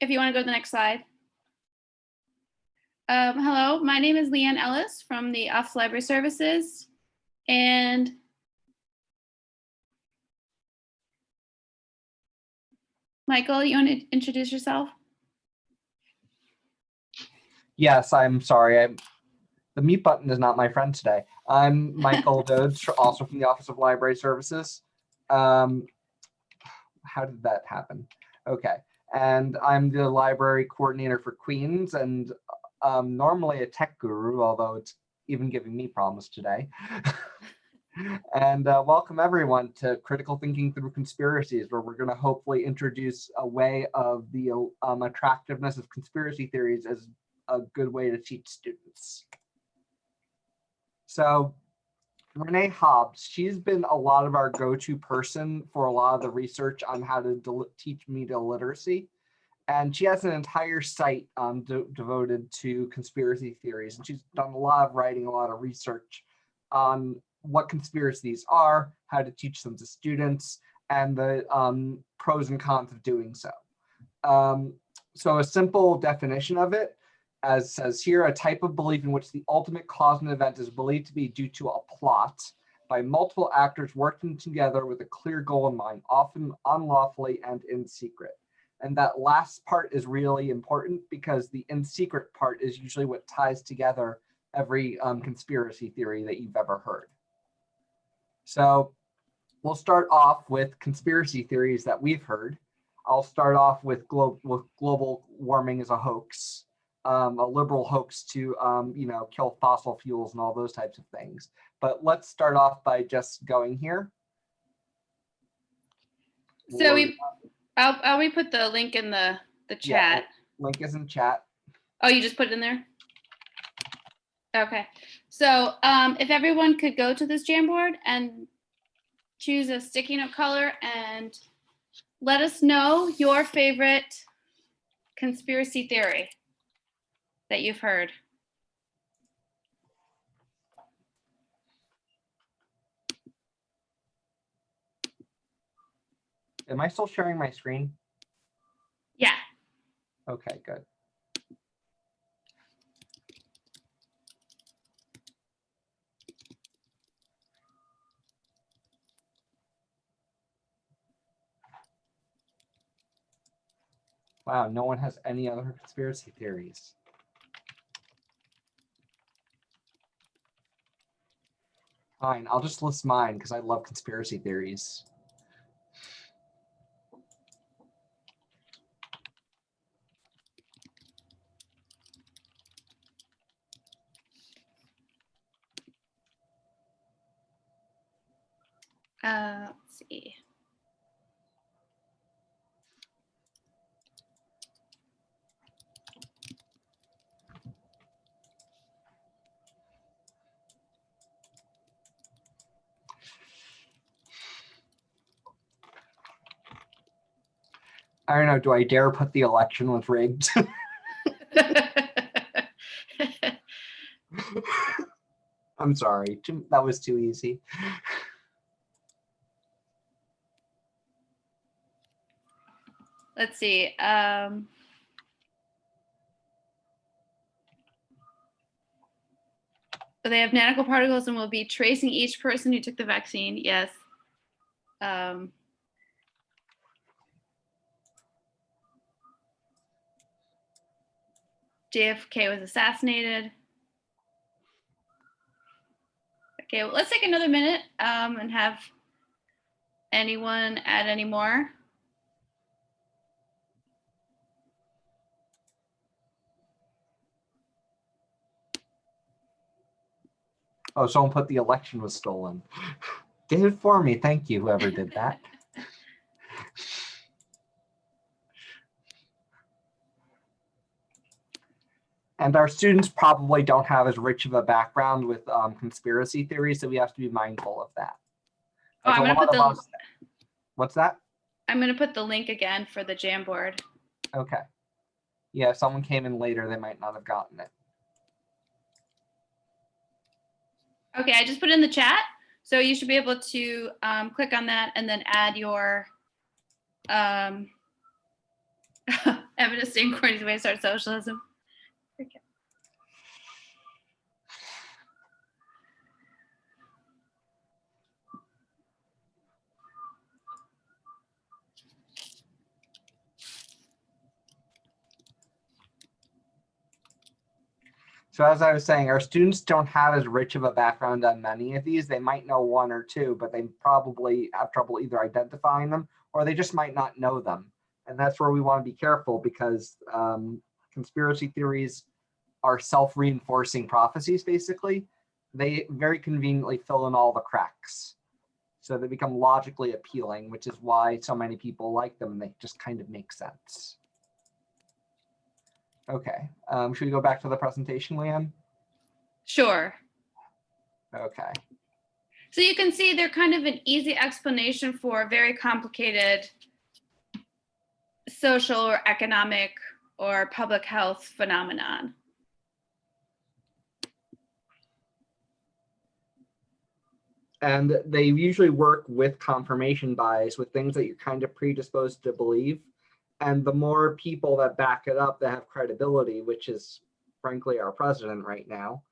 if you want to go to the next slide. Um, hello, my name is Leanne Ellis from the Office of Library Services. And Michael, you want to introduce yourself? Yes, I'm sorry. I'm, the mute button is not my friend today. I'm Michael Dodds, also from the Office of Library Services. Um, how did that happen? Okay, and I'm the library coordinator for Queens and um, normally a tech guru, although it's even giving me problems today. and uh, welcome everyone to Critical Thinking Through Conspiracies, where we're going to hopefully introduce a way of the um, attractiveness of conspiracy theories as a good way to teach students. So Renee Hobbs, she's been a lot of our go-to person for a lot of the research on how to teach media literacy. And she has an entire site um, de- devoted to conspiracy theories. And she's done a lot of writing, a lot of research on what conspiracies are, how to teach them to students, and the um, pros and cons of doing so. Um, so a simple definition of it as says here, a type of belief in which the ultimate cause of an event is believed to be due to a plot by multiple actors working together with a clear goal in mind, often unlawfully and in secret. And that last part is really important because the in secret part is usually what ties together every um, conspiracy theory that you've ever heard. So we'll start off with conspiracy theories that we've heard. I'll start off with, glo with global warming as a hoax um, a liberal hoax to, um, you know, kill fossil fuels and all those types of things. But let's start off by just going here. So we, I'll, I'll we put the link in the, the Yeah. chat. Link is in chat. Oh, you just put it in there? Okay, so um, if everyone could go to this Jamboard and choose a sticky note color and let us know your favorite conspiracy theory that you've heard. Am I still sharing my screen? Yeah, Okay, good. Wow, no one has any other conspiracy theories. Fine, I'll just list mine because I love conspiracy theories. uh, let's see. I don't know, do I dare put the election with rigged? I'm sorry, that was too easy. Let's see. Um, they have nanoparticles and will be tracing each person who took the vaccine. Yes. Um, JFK was assassinated. Okay, well, let's take another minute um, and have anyone add any more. Oh, someone put the election was stolen. Did it for me. Thank you, whoever did that. And our students probably don't have as rich of a background with um, conspiracy theories, so we have to be mindful of that. Oh, I'm gonna put the us- What's that? I'm gonna put the link again for the Jamboard. Okay. Yeah, if someone came in later, they might not have gotten it. Okay, I just put it in the chat. So you should be able to um, click on that and then add your um, Evidence to way to start socialism. So as I was saying, our students don't have as rich of a background on many of these. They might know one or two, but they probably have trouble either identifying them or they just might not know them. And that's where we want to be careful because um, conspiracy theories are self-reinforcing prophecies, basically. They very conveniently fill in all the cracks. So they become logically appealing, which is why so many people like them and they just kind of make sense. Okay, um, should we go back to the presentation, Leanne? Sure. Okay, So you can see they're kind of an easy explanation for a very complicated social or economic or public health phenomenon. and they usually work with confirmation bias with things that you're kind of predisposed to believe. And the more people that back it up that have credibility, which is frankly our president right now,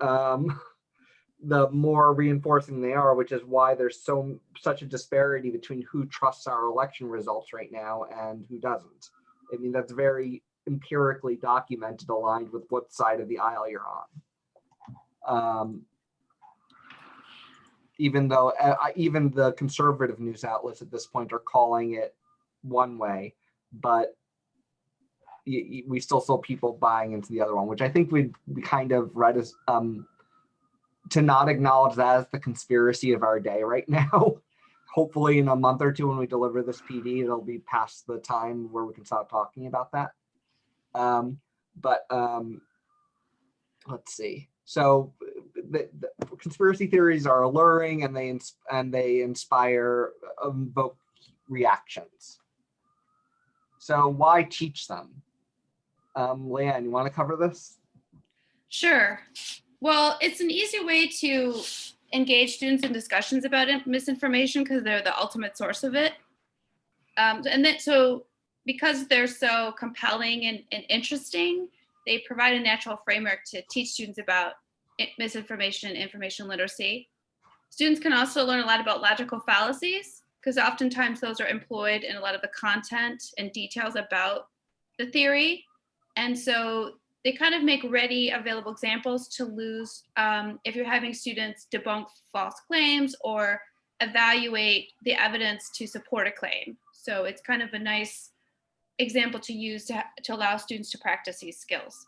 um, the more reinforcing they are, which is why there's so such a disparity between who trusts our election results right now and who doesn't. I mean, that's very empirically documented, aligned with what side of the aisle you're on. Um, even though uh, even the conservative news outlets at this point are calling it one way, but we still saw people buying into the other one, which I think we we kind of read as um to not acknowledge that as the conspiracy of our day right now. Hopefully, in a month or two, when we deliver this PD, it'll be past the time where we can stop talking about that. Um, but um, let's see. So the, the conspiracy theories are alluring and they and they inspire evoke reactions. So why teach them? Um, Leanne, you want to cover this? Sure. Well, it's an easy way to engage students in discussions about misinformation because they're the ultimate source of it. Um, and then, so because they're so compelling and, and interesting, they provide a natural framework to teach students about misinformation and information literacy. Students can also learn a lot about logical fallacies because oftentimes those are employed in a lot of the content and details about the theory. And so they kind of make ready available examples to lose um, if you're having students debunk false claims or evaluate the evidence to support a claim. So it's kind of a nice example to use to, to allow students to practice these skills.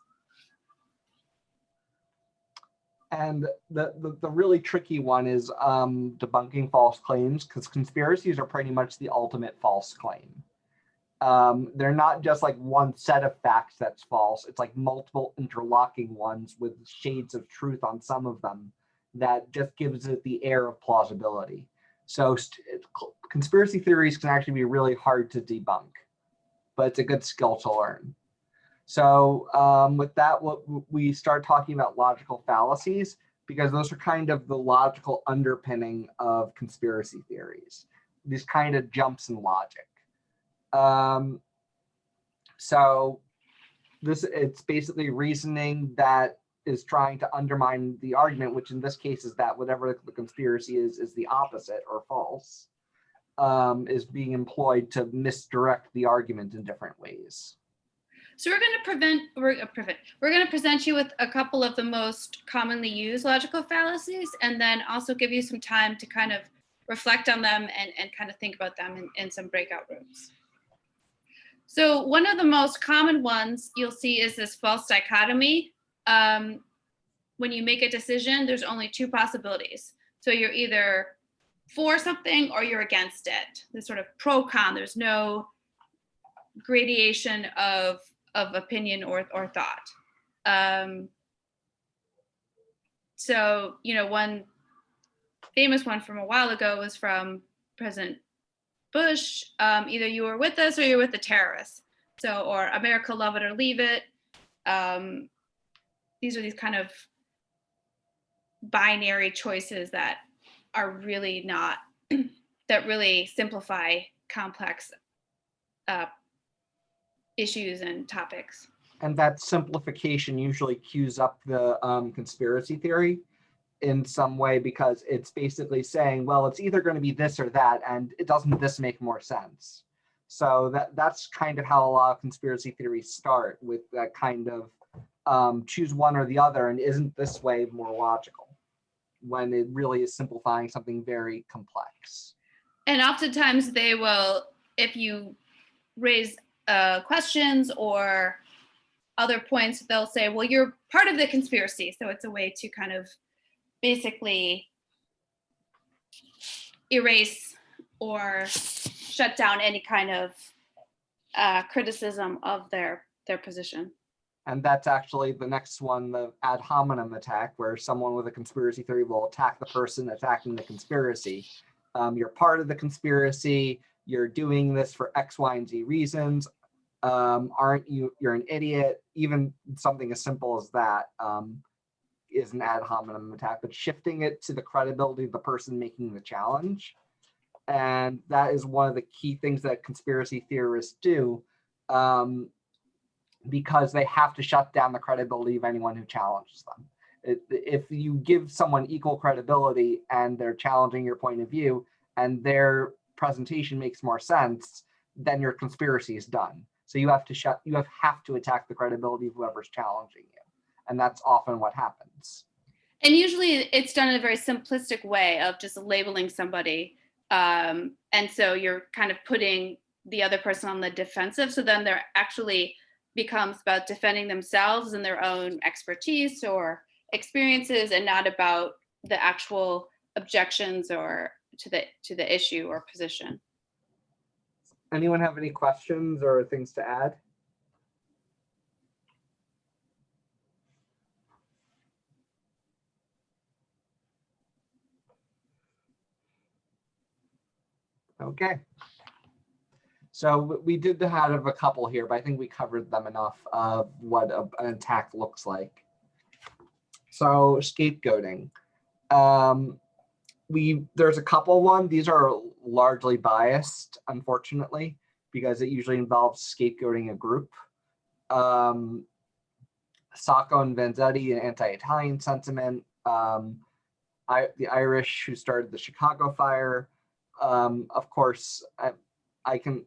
And the, the, the really tricky one is um, debunking false claims because conspiracies are pretty much the ultimate false claim. Um, they're not just like one set of facts that's false. It's like multiple interlocking ones with shades of truth on some of them that just gives it the air of plausibility. So conspiracy theories can actually be really hard to debunk, but it's a good skill to learn. So um, with that, what we start talking about logical fallacies because those are kind of the logical underpinning of conspiracy theories. These kind of jumps in logic. Um, so this it's basically reasoning that is trying to undermine the argument, which in this case is that whatever the conspiracy is is the opposite or false, um, is being employed to misdirect the argument in different ways. So we're going to prevent, we're uh, prevent, we're going to present you with a couple of the most commonly used logical fallacies, and then also give you some time to kind of reflect on them and, and kind of think about them in, in some breakout rooms. So one of the most common ones you'll see is this false dichotomy. Um, when you make a decision, there's only two possibilities. So you're either for something or you're against it. This sort of pro con. There's no gradation of of opinion or or thought. Um, so you know, one famous one from a while ago was from President Bush. Um, either you were with us or you're with the terrorists. So or America, love it or leave it. Um, these are these kind of binary choices that are really not that really simplify complex uh, issues and topics. And that simplification usually cues up the um, conspiracy theory in some way because it's basically saying, well, it's either going to be this or that, and it doesn't this make more sense? So that that's kind of how a lot of conspiracy theories start with that kind of um, choose one or the other, and isn't this way more logical? When it really is simplifying something very complex. And oftentimes they will, if you raise uh, questions or other points, they'll say, well, you're part of the conspiracy. So it's a way to kind of basically erase or shut down any kind of uh, criticism of their their position. And that's actually the next one, the ad hominem attack, where someone with a conspiracy theory will attack the person attacking the conspiracy. Um, you're part of the conspiracy. You're doing this for X, Y, and Z reasons. Um, aren't you? You're an idiot. Even something as simple as that um, is an ad hominem attack, but shifting it to the credibility of the person making the challenge. And that is one of the key things that conspiracy theorists do. Um, because they have to shut down the credibility of anyone who challenges them. If you give someone equal credibility and they're challenging your point of view and their presentation makes more sense, then your conspiracy is done. So you have to shut, you have, have to attack the credibility of whoever's challenging you. And that's often what happens. And usually it's done in a very simplistic way of just labeling somebody. Um, and so you're kind of putting the other person on the defensive. So then they're actually becomes about defending themselves and their own expertise or experiences and not about the actual objections or to the to the issue or position. Anyone have any questions or things to add? Okay. So we did have a couple here, but I think we covered them enough of what a- an attack looks like. So scapegoating. Um, we there's a couple one. These are largely biased, unfortunately, because it usually involves scapegoating a group. Um, Sacco and Vanzetti, an anti-Italian sentiment. Um, I, the Irish who started the Chicago fire. Um, of course, I, I can.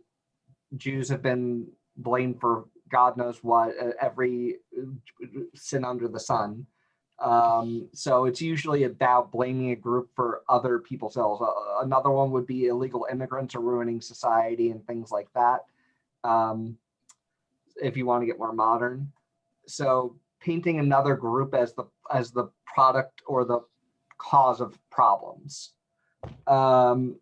Jews have been blamed for God knows what, uh, every uh, sin under the sun. Um, so it's usually about blaming a group for other people's ills. Uh, another one would be illegal immigrants are ruining society and things like that. Um, if you want to get more modern. So painting another group as the as the product or the cause of problems. Um,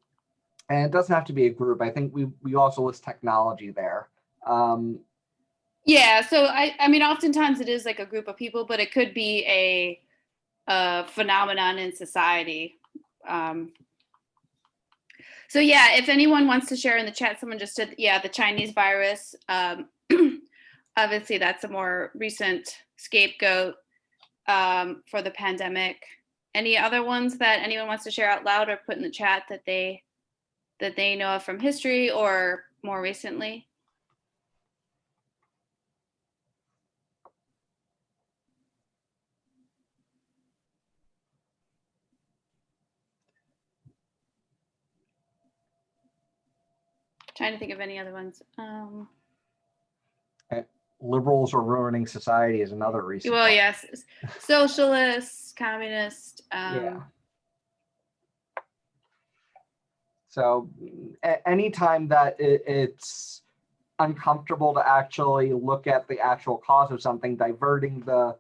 and it doesn't have to be a group. I think we we also list technology there. Um, Yeah, so I I mean oftentimes it is like a group of people, but it could be a a phenomenon in society. Um so yeah, if anyone wants to share in the chat, someone just said, yeah, the Chinese virus. Um obviously that's a more recent scapegoat um for the pandemic. Any other ones that anyone wants to share out loud or put in the chat that they that they know of from history or more recently? Trying to think of any other ones. Um, liberals are ruining society is another reason. well, yes, socialists, socialist, communist. Um, Yeah. So anytime that it, it's uncomfortable to actually look at the actual cause of something, diverting the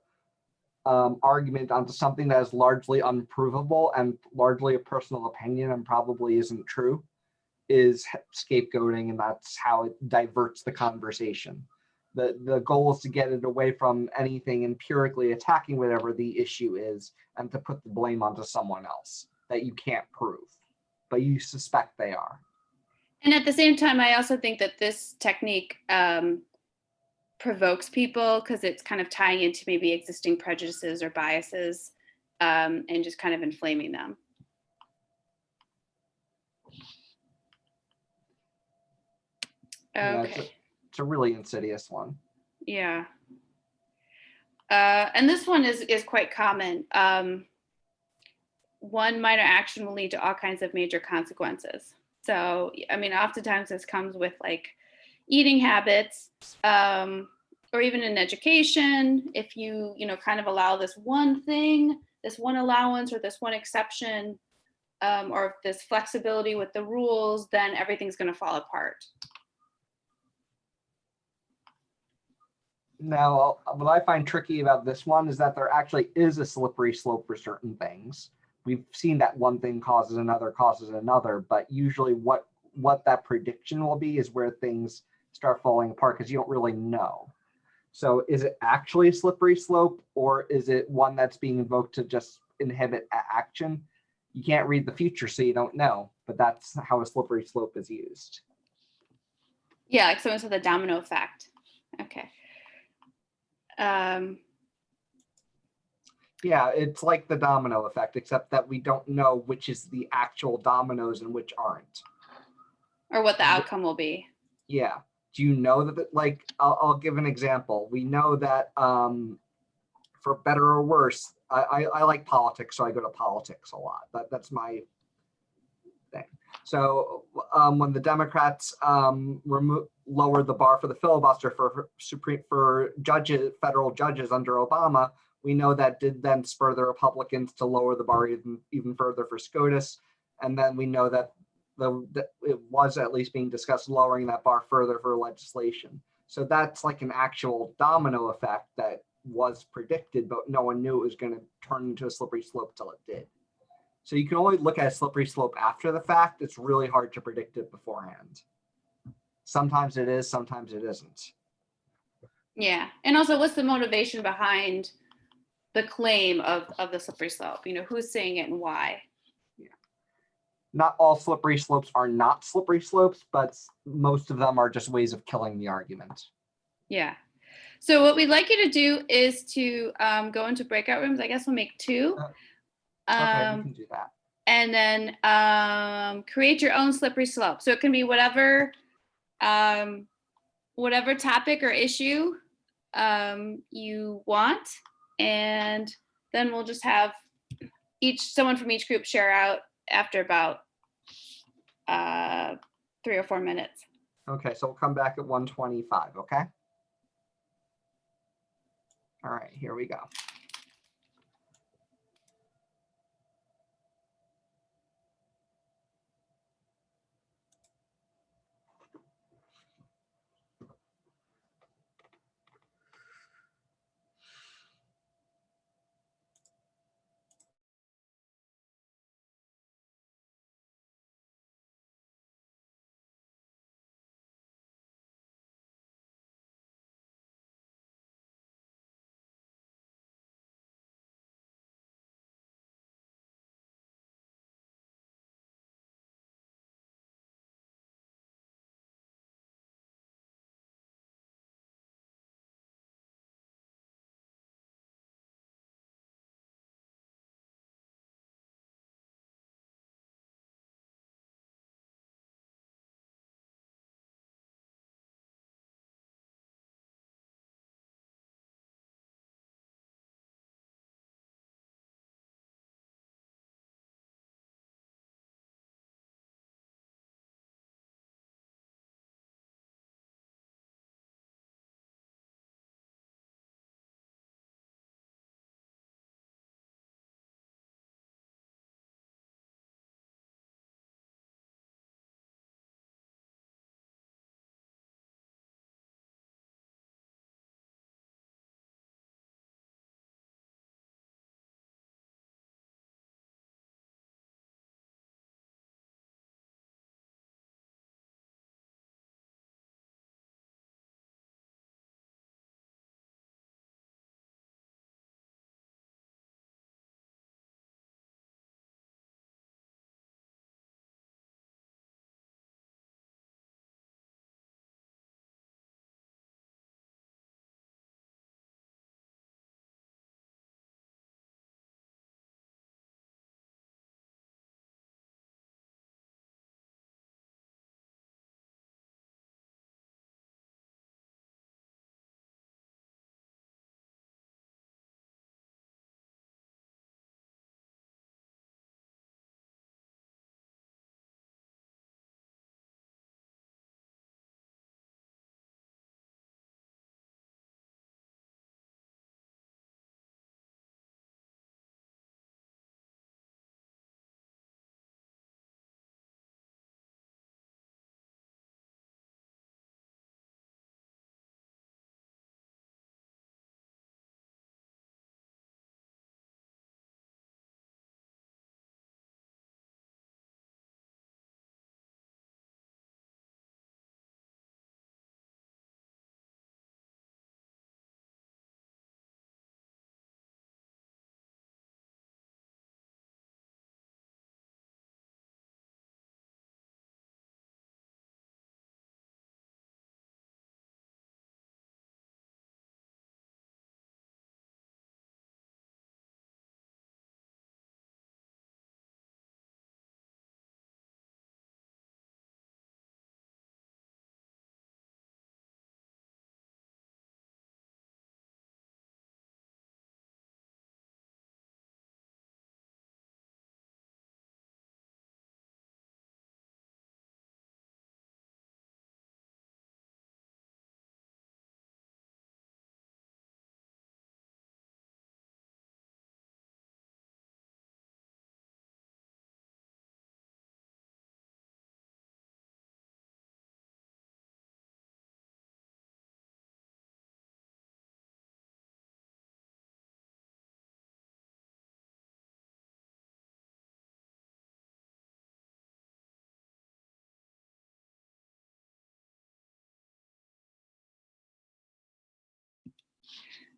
um, argument onto something that is largely unprovable and largely a personal opinion and probably isn't true is scapegoating and that's how it diverts the conversation. The, the goal is to get it away from anything empirically attacking whatever the issue is and to put the blame onto someone else that you can't prove, but you suspect they are. And at the same time, I also think that this technique um, provokes people because it's kind of tying into maybe existing prejudices or biases um, and just kind of inflaming them. Yeah, it's Okay. it's a really insidious one. Yeah. Uh, and this one is is quite common. Um, one minor action will lead to all kinds of major consequences. So, I mean, oftentimes this comes with like eating habits, um, or even in education. If you, you know, kind of allow this one thing, this one allowance, or this one exception, um, or this flexibility with the rules, then everything's going to fall apart. Now, what I find tricky about this one is that there actually is a slippery slope for certain things. We've seen that one thing causes another causes another, but usually what what that prediction will be is where things start falling apart because you don't really know. So is it actually a slippery slope or is it one that's being invoked to just inhibit action? You can't read the future, so you don't know, but that's how a slippery slope is used. Yeah, like someone said the domino effect. Okay. Um, Yeah, it's like the domino effect, except that we don't know which is the actual dominoes and which aren't. or what the outcome will be. Yeah. Do you know that, like, I'll, I'll give an example. We know that, um, for better or worse, I, I, I like politics, so I go to politics a lot. That, that's my thing. So, um, when the Democrats, um, lowered the bar for the filibuster for Supreme, for judges, federal judges under Obama, we know that did then spur the Republicans to lower the bar even, even further for SCOTUS. And then we know that the, that it was at least being discussed lowering that bar further for legislation. So that's like an actual domino effect that was predicted, but no one knew it was going to turn into a slippery slope till it did. So you can only look at a slippery slope after the fact. It's really hard to predict it beforehand. Sometimes it is, sometimes it isn't. Yeah. And also what's the motivation behind the claim of, of the slippery slope? You know, who's saying it and why? Not all slippery slopes are not slippery slopes, but most of them are just ways of killing the argument. Yeah. So what we'd like you to do is to um, go into breakout rooms. I guess we'll make two. Uh, Okay, we Um, can do that. and then um, create your own slippery slope. So it can be whatever, um, whatever topic or issue um, you want, and then we'll just have each someone from each group share out after about uh, three or four minutes. Okay, so we'll come back at 125, okay? All right, here we go.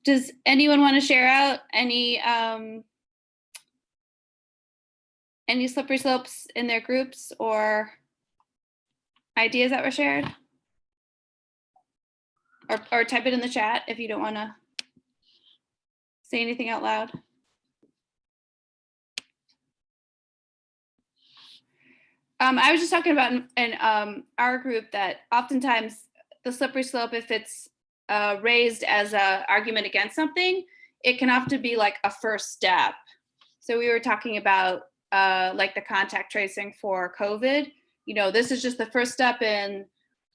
Does anyone want to share out any um, any slippery slopes in their groups or ideas that were shared? Or, or type it in the chat if you don't want to say anything out loud. Um, I was just talking about in, in um, our group that oftentimes the slippery slope, if it's uh, raised as a argument against something, it can often be like a first step. So we were talking about uh, like the contact tracing for COVID. You know, this is just the first step in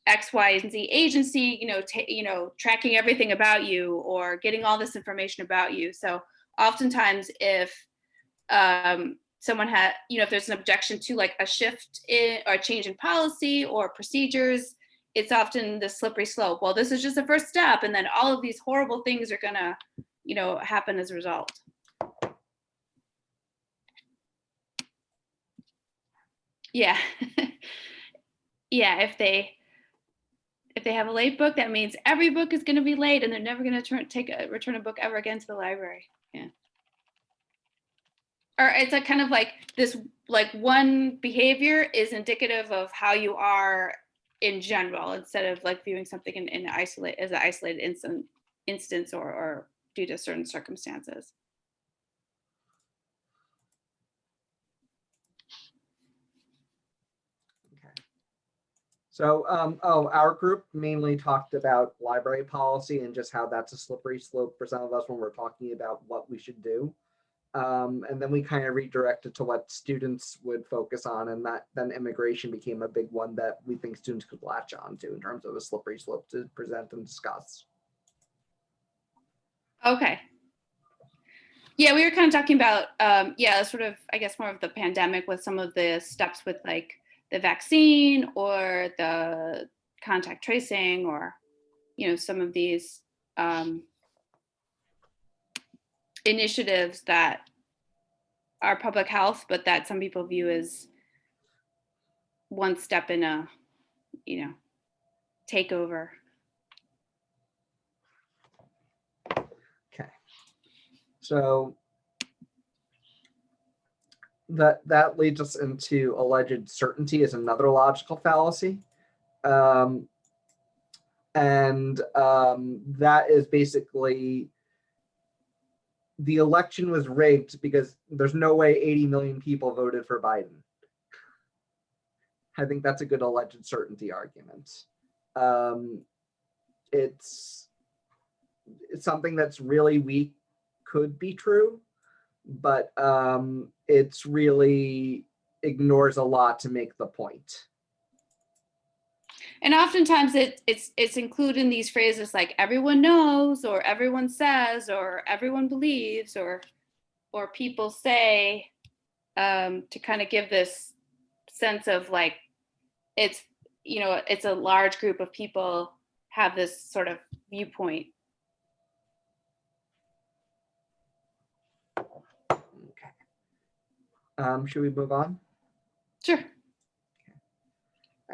X, Y, and Z agency. You know, you know, tracking everything about you or getting all this information about you. So oftentimes, if um, someone had, you know, if there's an objection to like a shift in or a change in policy or procedures, it's often the slippery slope. Well, this is just the first step, and then all of these horrible things are gonna, you know, happen as a result. Yeah. yeah, if they if they have a late book, that means every book is gonna be late and they're never gonna turn take a return a book ever again to the library. Yeah. Or it's a kind of like this like one behavior is indicative of how you are in general instead of like viewing something in, in isolate as an isolated instant instance or, or due to certain circumstances. Okay. So, um, oh, our group mainly talked about library policy and just how that's a slippery slope for some of us when we're talking about what we should do. Um, and then we kind of redirected to what students would focus on, and that then immigration became a big one that we think students could latch on to in terms of a slippery slope to present and discuss. Okay. Yeah, we were kind of talking about, um, yeah, sort of, I guess, more of the pandemic with some of the steps with like the vaccine or the contact tracing or, you know, some of these um, initiatives that are public health, but that some people view as one step in a, you know, takeover. Okay. So that that leads us into alleged certainty is another logical fallacy. Um, and um, that is basically the election was rigged because there's no way 80 million people voted for Biden. I think that's a good alleged certainty argument. Um, it's it's something that's really weak could be true, but um, it's really ignores a lot to make the point. And oftentimes it, it's it's included in these phrases like everyone knows or everyone says or everyone believes or or people say um, to kind of give this sense of like it's you know it's a large group of people have this sort of viewpoint. Okay. Um, should we move on? Sure.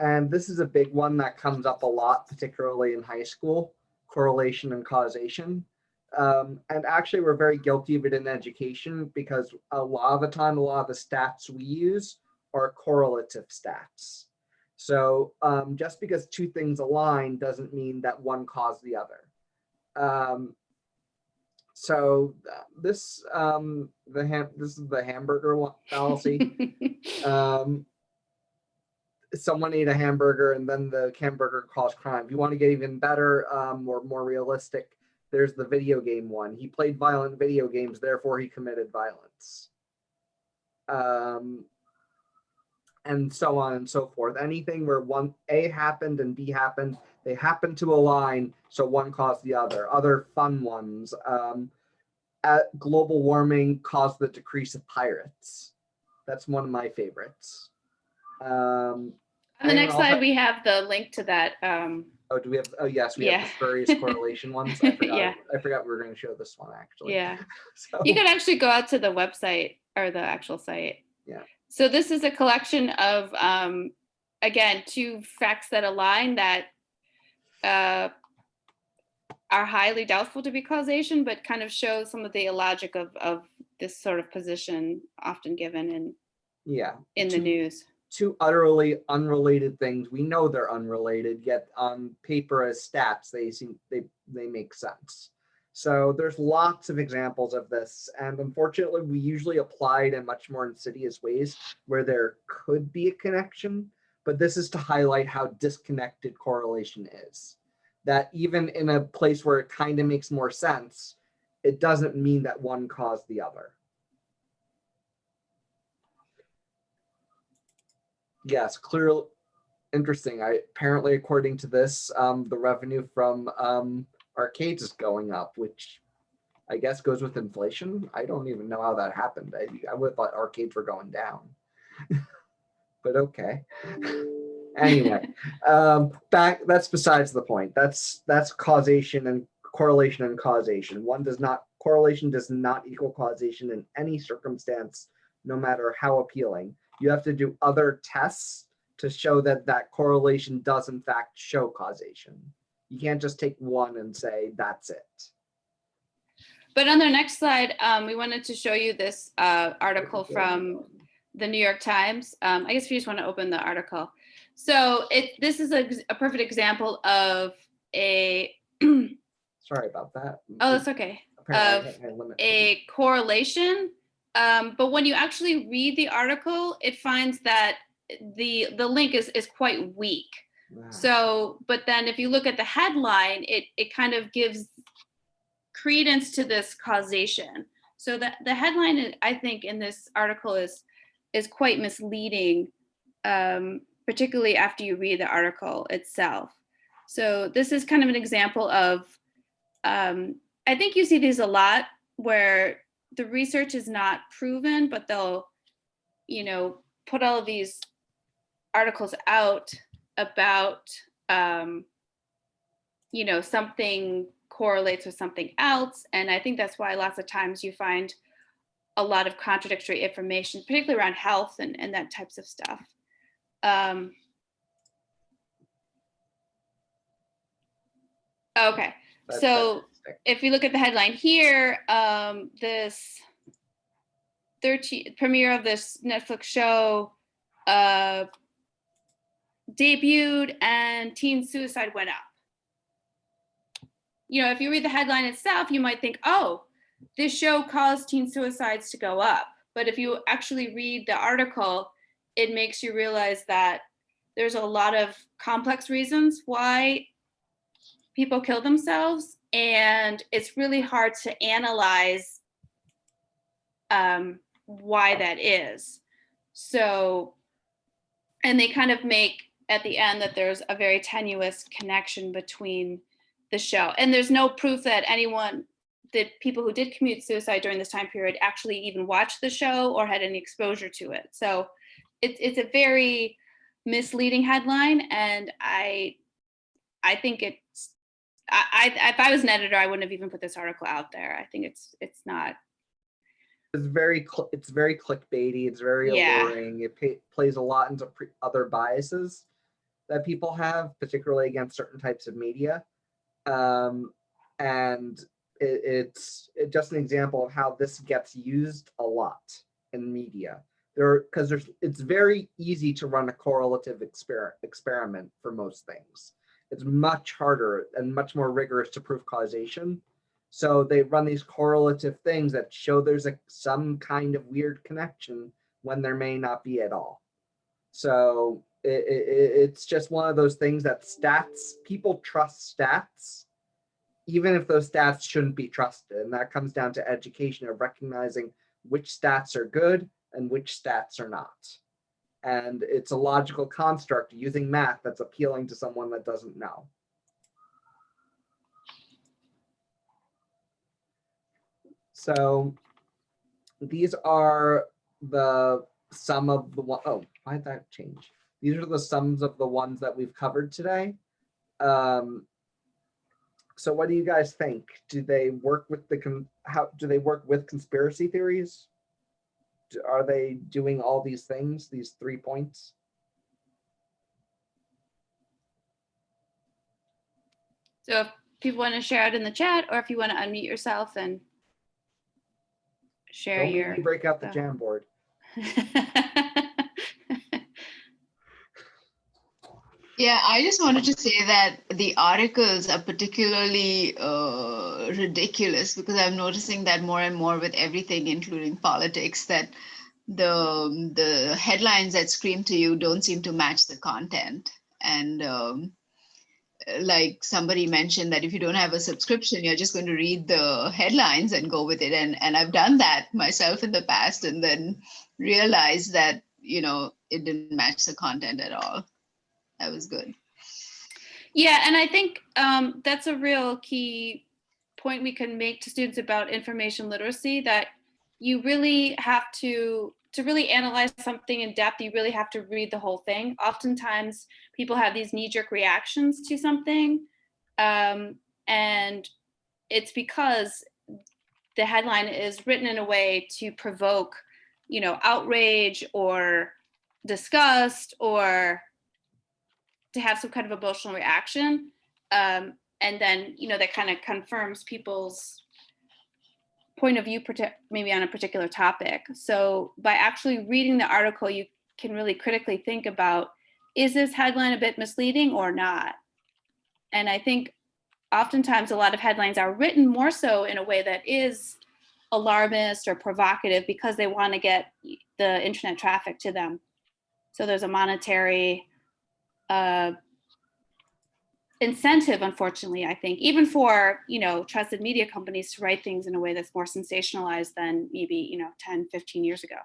And this is a big one that comes up a lot, particularly in high school, correlation and causation. Um, and actually, we're very guilty of it in education because a lot of the time, a lot of the stats we use are correlative stats. So um, just because two things align doesn't mean that one caused the other. Um, so this um, the ham this is the hamburger fallacy. um, someone ate a hamburger and then the hamburger caused crime. If you want to get even better um, or more realistic, there's the video game one. He played violent video games, therefore he committed violence. Um, and so on and so forth. Anything where one A happened and B happened, they happen to align, so one caused the other. Other fun ones. Um, at global warming caused the decrease of pirates. That's one of my favorites. Um, On the next slide, have- we have the link to that. Um, oh, do we have? Oh, yes, we have Yeah. the spurious correlation ones. I forgot. Yeah. I forgot we were going to show this one actually. yeah. So, You can actually go out to the website or the actual site. Yeah. So this is a collection of, um, again, two facts that align that uh, are highly doubtful to be causation, but kind of show some of the illogic of, of this sort of position often given in, Yeah. in the news. Two utterly unrelated things. We know they're unrelated, yet on paper as stats, they seem they they make sense. So there's lots of examples of this, and unfortunately, we usually apply it in much more insidious ways where there could be a connection. But this is to highlight how disconnected correlation is. That even in a place where it kind of makes more sense, it doesn't mean that one caused the other. Yes, clearly interesting. I apparently, according to this, um, the revenue from um, arcades is going up, which I guess goes with inflation. I don't even know how that happened. I, I would have thought arcades were going down, but okay. anyway, um, back. That's besides the point. That's that's causation and correlation and causation. One does not correlation does not equal causation in any circumstance, no matter how appealing you have to do other tests to show that that correlation does in fact show causation. You can't just take one and say that's it. But on the next slide, um, we wanted to show you this uh, article from the New York Times. Um, I guess if you just want to open the article. So it this is a, a perfect example of a Sorry about that. oh that's okay Apparently I of a correlation. Um, but when you actually read the article, it finds that the the link is is quite weak. Ah, So, but then if you look at the headline, it it kind of gives credence to this causation. So that the headline, I- I think, in this article is is quite misleading, um, particularly after you read the article itself. So this is kind of an example of, um, I think you see these a lot where the research is not proven, but they'll, you know, put all of these articles out about um, you know something correlates with something else and i think that's why lots of times you find a lot of contradictory information particularly around health and, and that types of stuff um, okay so-. If we look at the headline here, um, this 13 premiere of this Netflix show uh, debuted and teen suicide went up. You know, if you read the headline itself, you might think, oh, this show caused teen suicides to go up. But if you actually read the article, it makes you realize that there's a lot of complex reasons why people kill themselves and it's really hard to analyze um, why that is. So and they kind of make at the end that there's a very tenuous connection between the show. And there's no proof that anyone that people who did commute suicide during this time period actually even watched the show or had any exposure to it. So it's it's a very misleading headline and i i think it's I, I if I was an editor, I wouldn't have even put this article out there. I think it's it's not. It's very it's very clickbaity. It's very Yeah. alluring. It pa- plays a lot into pre- other biases that people have, particularly against certain types of media. Um, and it, it's it, just an example of how this gets used a lot in media. There, because there's it's very easy to run a correlative exper- experiment for most things. It's much harder and much more rigorous to prove causation. So they run these correlative things that show there's a some kind of weird connection when there may not be at all. So it, it, it's just one of those things that stats people trust stats, even if those stats shouldn't be trusted, and that comes down to education of recognizing which stats are good and which stats are not. And it's a logical construct using math that's appealing to someone that doesn't know. So these are the sum of the one, oh, why did that change? These are the sums of the ones that we've covered today. Um, so what do you guys think? Do they work with the, how, do they work with conspiracy theories? Do- Are they doing all these things, these three points? So if people want to share out in the chat or if you want to unmute yourself and share Don't make your. me break out the Jamboard. Yeah, I just wanted to say that the articles are particularly uh, ridiculous because I'm noticing that more and more with everything, including politics, that the the headlines that scream to you don't seem to match the content. And um, like somebody mentioned that if you don't have a subscription, you're just going to read the headlines and go with it. And and I've done that myself in the past, and then realized that you know it didn't match the content at all that was good. Yeah, and I think um, that's a real key point we can make to students about information literacy that you really have to to really analyze something in depth you really have to read the whole thing. Oftentimes people have these knee-jerk reactions to something um, and it's because the headline is written in a way to provoke you know outrage or disgust or to have some kind of emotional reaction. Um, and then you know that kind of confirms people's point of view maybe on a particular topic. So by actually reading the article you can really critically think about is this headline a bit misleading or not? And i think oftentimes a lot of headlines are written more so in a way that is alarmist or provocative because they want to get the internet traffic to them. So there's a monetary uh, incentive, unfortunately, I think, even for, you know, trusted media companies to write things in a way that's more sensationalized than maybe, you know, 10, 15 years ago.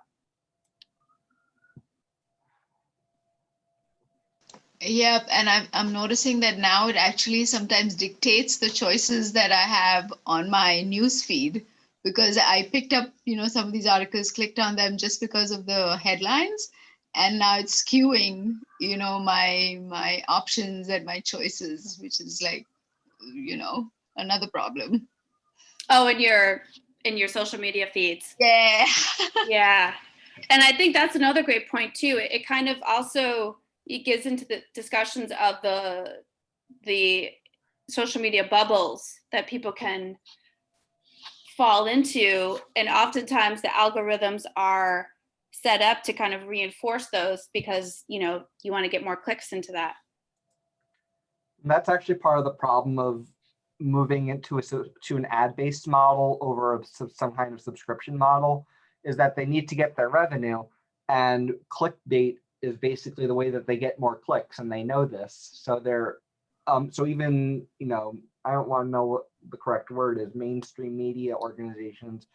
Yep, and I'm I'm noticing that now it actually sometimes dictates the choices that I have on my news feed because I picked up, you know, some of these articles, clicked on them just because of the headlines, and now it's skewing, you know, my my options and my choices, which is like, you know, another problem. Oh, in your in your social media feeds. Yeah. yeah. And I think that's another great point too. It, it kind of also it gets into the discussions of the the social media bubbles that people can fall into and oftentimes the algorithms are set up to kind of reinforce those because you know you want to get more clicks into that. That's actually part of the problem of moving into a to an ad-based model over a some kind of subscription model is that they need to get their revenue and clickbait is basically the way that they get more clicks and they know this. So they're um so even you know i don't want to know what the correct word is mainstream media organizations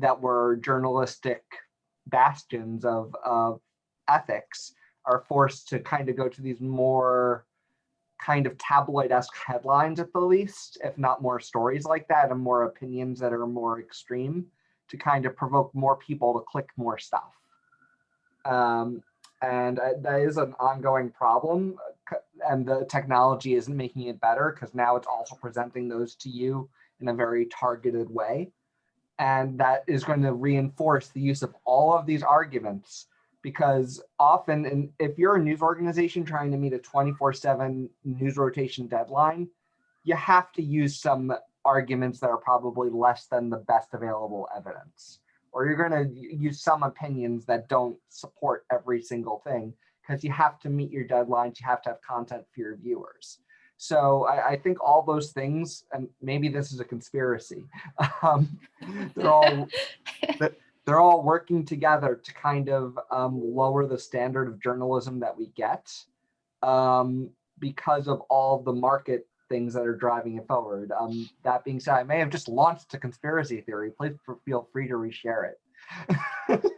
that were journalistic bastions of of ethics are forced to kind of go to these more kind of tabloid-esque headlines at the least, if not more stories like that and more opinions that are more extreme to kind of provoke more people to click more stuff. Um, and uh, that is an ongoing problem uh, and the technology isn't making it better because now it's also presenting those to you in a very targeted way. And that is going to reinforce the use of all of these arguments because often if you're a news organization trying to meet a 24/7 news rotation deadline, you have to use some arguments that are probably less than the best available evidence. Or you're going to use some opinions that don't support every single thing because you have to meet your deadlines, you have to have content for your viewers. So I, I think all those things, and maybe this is a conspiracy, um, they're all they're all working together to kind of um, lower the standard of journalism that we get um, because of all the market things that are driving it forward. Um, that being said, I may have just launched a conspiracy theory. Please feel free to reshare it.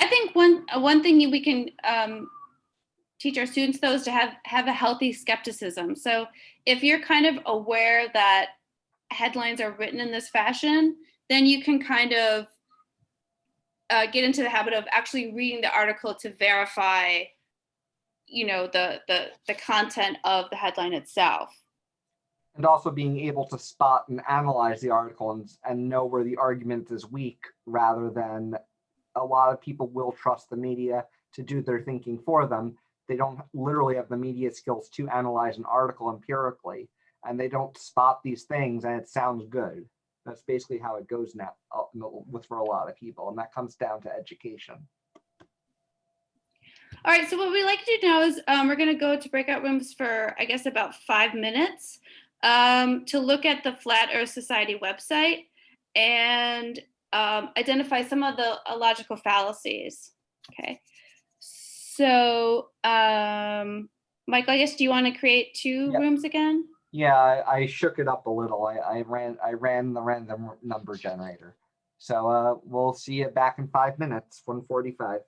I think one one thing we can um, teach our students those to have have a healthy skepticism. So if you're kind of aware that headlines are written in this fashion, then you can kind of uh, get into the habit of actually reading the article to verify, you know, the the the content of the headline itself. and also being able to spot and analyze the article and, and know where the argument is weak rather than a lot of people will trust the media to do their thinking for them. They don't literally have the media skills to analyze an article empirically. and they don't spot these things and it sounds good. That's basically how it goes now uh, with for a lot of people, and that comes down to education. All right, so what we like to do now is um, we're going to go to breakout rooms for, I guess, about five minutes um, to look at the Flat Earth Society website and um, identify some of the logical fallacies. Okay. So, um, Michael, I guess, do you want to create two yep. rooms again? Yeah, I, I, shook it up a little. I, I, ran I ran the random number generator. So uh, we'll see you back in five minutes, 145.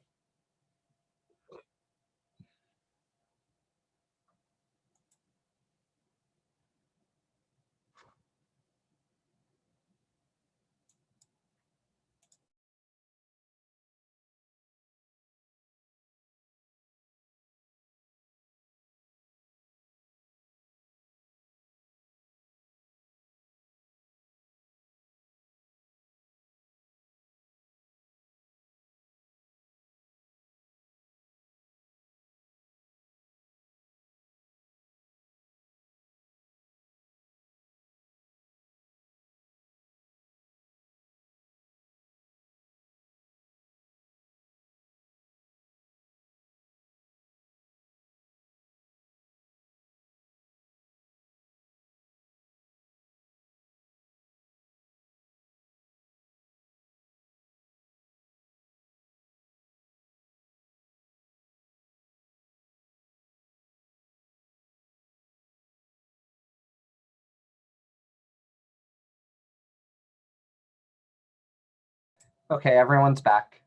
Okay, everyone's back.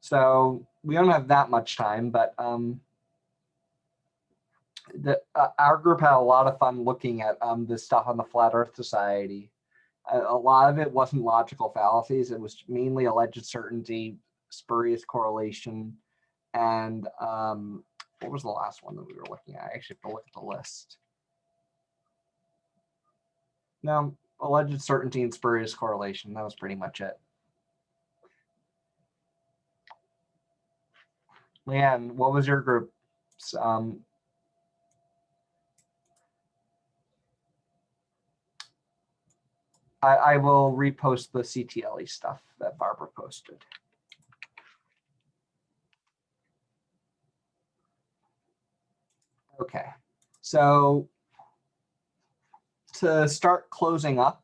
So we don't have that much time, but um, the uh, our group had a lot of fun looking at um this stuff on the Flat Earth Society. A, a lot of it wasn't logical fallacies; it was mainly alleged certainty, spurious correlation, and um, what was the last one that we were looking at? I actually have to look at the list. No, alleged certainty and spurious correlation. That was pretty much it. Leanne, what was your group's um, I, I will repost the CTLE stuff that Barbara posted. Okay, so to start closing up,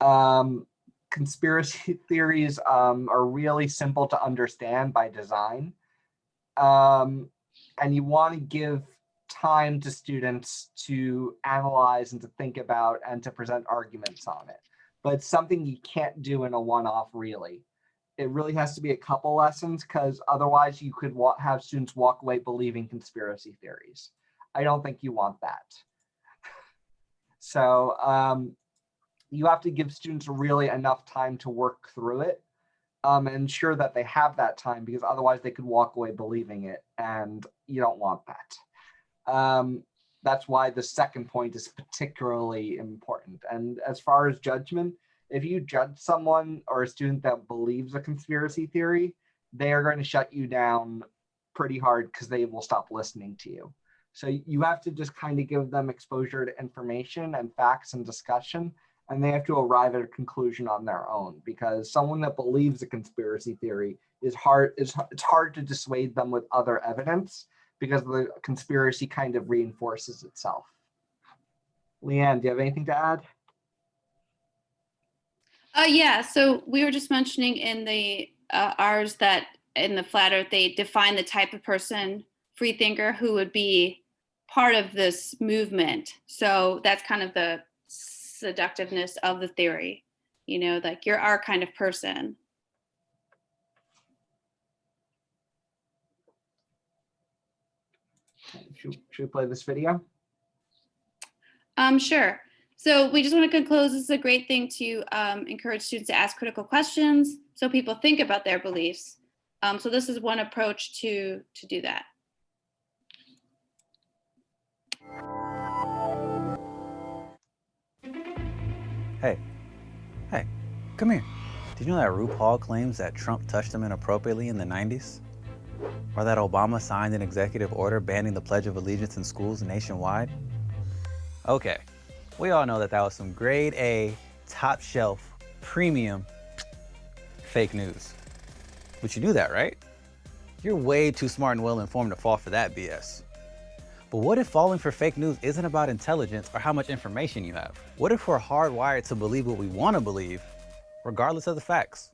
um, conspiracy theories um, are really simple to understand by design. Um, and you want to give time to students to analyze and to think about and to present arguments on it. But it's something you can't do in a one-off really. It really has to be a couple lessons because otherwise you could have students walk away believing conspiracy theories. I don't think you want that. So um, you have to give students really enough time to work through it um, and ensure that they have that time because otherwise they could walk away believing it and you don't want that. Um, that's why the second point is particularly important. And as far as judgment, if you judge someone or a student that believes a conspiracy theory, they are going to shut you down pretty hard because they will stop listening to you. So you have to just kind of give them exposure to information and facts and discussion, and they have to arrive at a conclusion on their own because someone that believes a conspiracy theory is hard is it's hard to dissuade them with other evidence because the conspiracy kind of reinforces itself. Leanne, do you have anything to add? Uh, yeah, so we were just mentioning in the uh, ours that in the flat earth they define the type of person free thinker who would be part of this movement. So that's kind of the seductiveness of the theory. You know, like you're our kind of person. Should, should we play this video? Um, sure. So we just want to conclude. This is a great thing to um, encourage students to ask critical questions so people think about their beliefs. Um, so this is one approach to to do that. Hey, hey, come here. Did you know that RuPaul claims that Trump touched him inappropriately in the 90s? Or that Obama signed an executive order banning the Pledge of Allegiance in schools nationwide? Okay, we all know that that was some grade A, top shelf, premium fake news. But you knew that, right? You're way too smart and well informed to fall for that BS. But what if falling for fake news isn't about intelligence or how much information you have? What if we're hardwired to believe what we want to believe, regardless of the facts?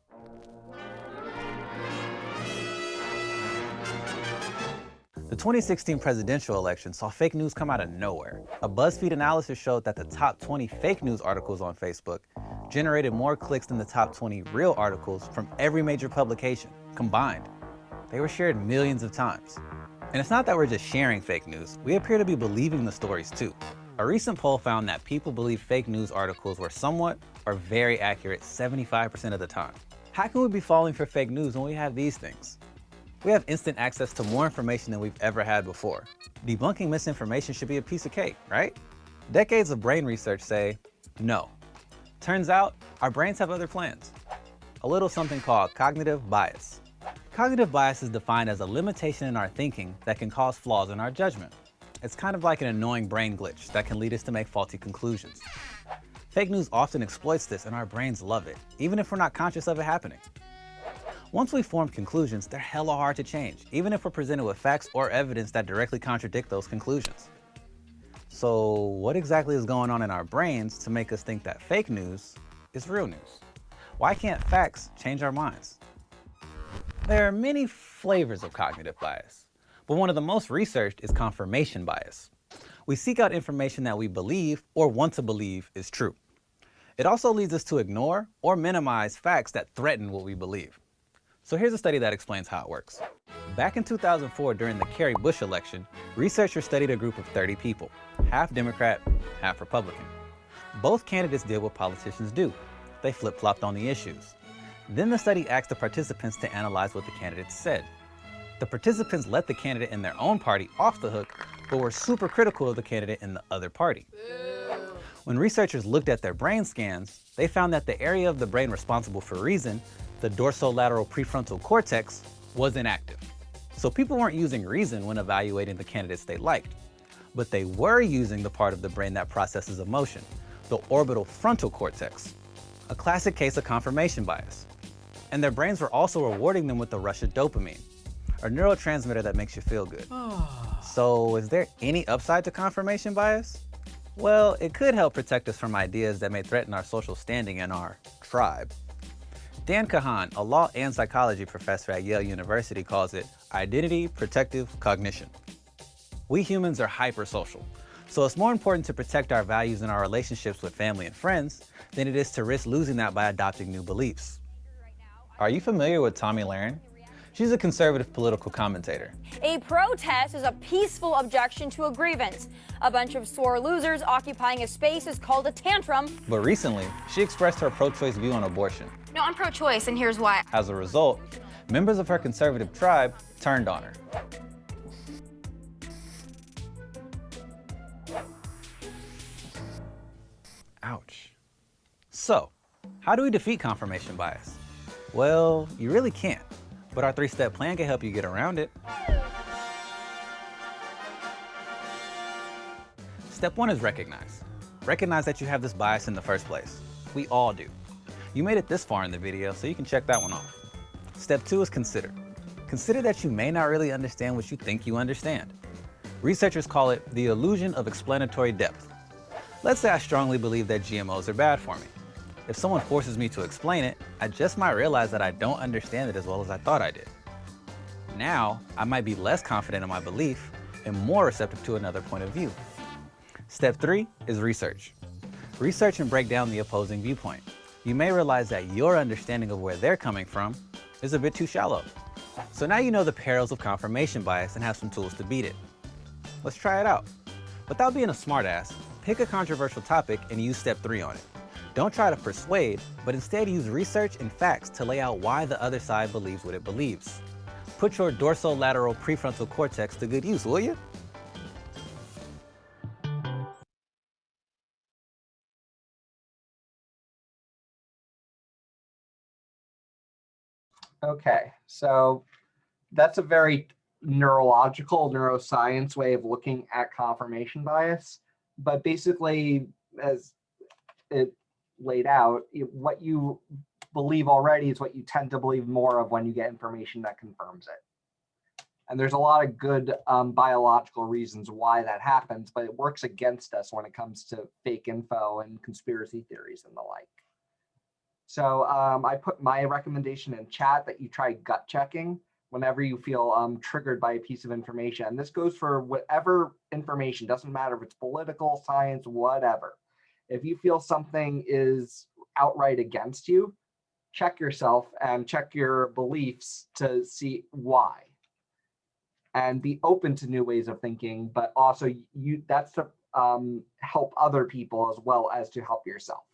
The 2016 presidential election saw fake news come out of nowhere. A BuzzFeed analysis showed that the top 20 fake news articles on Facebook generated more clicks than the top 20 real articles from every major publication combined. They were shared millions of times. And it's not that we're just sharing fake news, we appear to be believing the stories too. A recent poll found that people believe fake news articles were somewhat or very accurate 75% of the time. How can we be falling for fake news when we have these things? We have instant access to more information than we've ever had before. Debunking misinformation should be a piece of cake, right? Decades of brain research say, no. Turns out, our brains have other plans. A little something called cognitive bias. Cognitive bias is defined as a limitation in our thinking that can cause flaws in our judgment. It's kind of like an annoying brain glitch that can lead us to make faulty conclusions. Fake news often exploits this and our brains love it, even if we're not conscious of it happening. Once we form conclusions, they're hella hard to change, even if we're presented with facts or evidence that directly contradict those conclusions. So what exactly is going on in our brains to make us think that fake news is real news? Why can't facts change our minds? There are many flavors of cognitive bias, but one of the most researched is confirmation bias. We seek out information that we believe or want to believe is true. It also leads us to ignore or minimize facts that threaten what we believe. So here's a study that explains how it works. Back in 2004, during the Kerry Bush election, researchers studied a group of 30 people, half Democrat, half Republican. Both candidates did what politicians do. They flip-flopped on the issues. Then the study asked the participants to analyze what the candidates said. The participants let the candidate in their own party off the hook, but were super critical of the candidate in the other party. When researchers looked at their brain scans, they found that the area of the brain responsible for reason, the dorsolateral prefrontal cortex, was inactive. So people weren't using reason when evaluating the candidates they liked, but they were using the part of the brain that processes emotion, the orbital frontal cortex, a classic case of confirmation bias. And their brains were also rewarding them with the rush of dopamine, a neurotransmitter that makes you feel good. Ah. so is there any upside to confirmation bias? Well, it could help protect us from ideas that may threaten our social standing in our tribe. Dan Kahan, a law and psychology professor at Yale University, calls it identity protective cognition. We humans are hypersocial, so it's more important to protect our values in our relationships with family and friends than it is to risk losing that by adopting new beliefs. Are you familiar with Tomi Lahren? She's a conservative political commentator. A protest is a peaceful objection to a grievance. A bunch of sore losers occupying a space is called a tantrum. But recently, she expressed her pro-choice view on abortion. No, I'm pro-choice, and here's why. As a result, members of her conservative tribe turned on her. Ouch. So, how do we defeat confirmation bias? Well, you really can't, but our three-step plan can help you get around it. Step one is recognize. Recognize that you have this bias in the first place. We all do. You made it this far in the video, so you can check that one off. Step two is consider. Consider that you may not really understand what you think you understand. Researchers call it the illusion of explanatory depth. Let's say I strongly believe that GMOs are bad for me. If someone forces me to explain it, I just might realize that I don't understand it as well as I thought I did. Now, I might be less confident in my belief and more receptive to another point of view. Step three is research. Research and break down the opposing viewpoint. You may realize that your understanding of where they're coming from is a bit too shallow. So now you know the perils of confirmation bias and have some tools to beat it. Let's try it out. Without being a smartass, pick a controversial topic and use step three on it. Don't try to persuade, but instead use research and facts to lay out why the other side believes what it believes. Put your dorsolateral prefrontal cortex to good use, will you? Okay, so that's a very neurological neuroscience way of looking at confirmation bias. But basically, as it laid out, what you believe already is what you tend to believe more of when you get information that confirms it. And there's a lot of good um, biological reasons why that happens, but it works against us when it comes to fake info and conspiracy theories and the like. So um, I put my recommendation in chat that you try gut checking whenever you feel um, triggered by a piece of information. And this goes for whatever information, doesn't matter if it's political, science, whatever. If you feel something is outright against you, check yourself and check your beliefs to see why. And be open to new ways of thinking, but also you that's to um, help other people as well as to help yourself.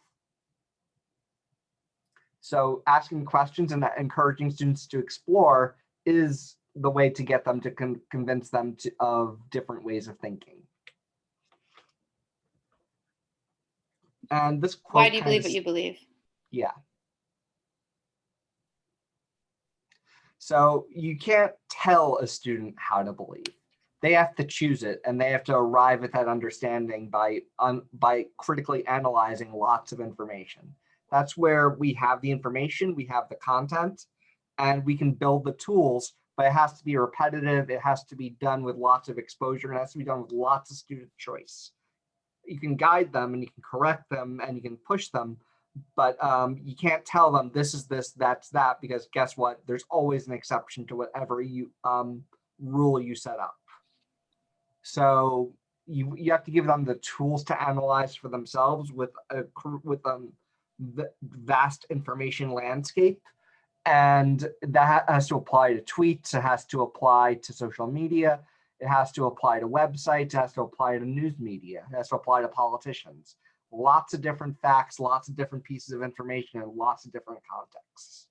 So asking questions and encouraging students to explore is the way to get them to con- convince them to, of different ways of thinking. And this quote Why do you believe what you believe? yeah. So you can't tell a student how to believe. They have to choose it and they have to arrive at that understanding by un, by critically analyzing lots of information. That's where we have the information, we have the content, and we can build the tools, but it has to be repetitive. It has to be done with lots of exposure. and It has to be done with lots of student choice. You can guide them and you can correct them and you can push them, but um, you can't tell them this is this, that's that, because guess what? There's always an exception to whatever you um, rule you set up. So you you have to give them the tools to analyze for themselves with a with um the vast information landscape, and that has to apply to tweets. It has to apply to social media. It has to apply to websites. It has to apply to news media. It has to apply to politicians lots of different facts, lots of different pieces of information, and lots of different contexts.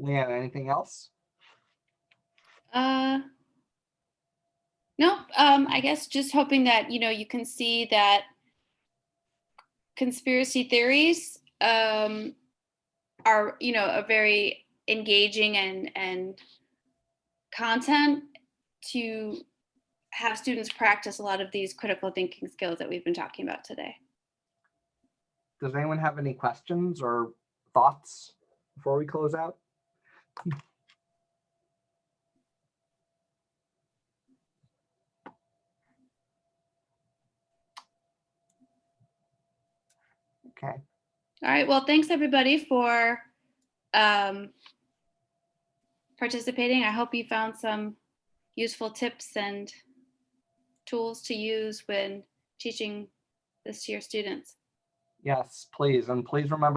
Leanne, anything else? Uh, no, um, I guess just hoping that, you know, you can see that conspiracy theories um, are, you know, a very engaging and, and content to have students practice a lot of these critical thinking skills that we've been talking about today. Does anyone have any questions or thoughts before we close out? Okay, All right, well, thanks everybody for um, participating. I hope you found some useful tips and tools to use when teaching this to your students. yes, please, and please remember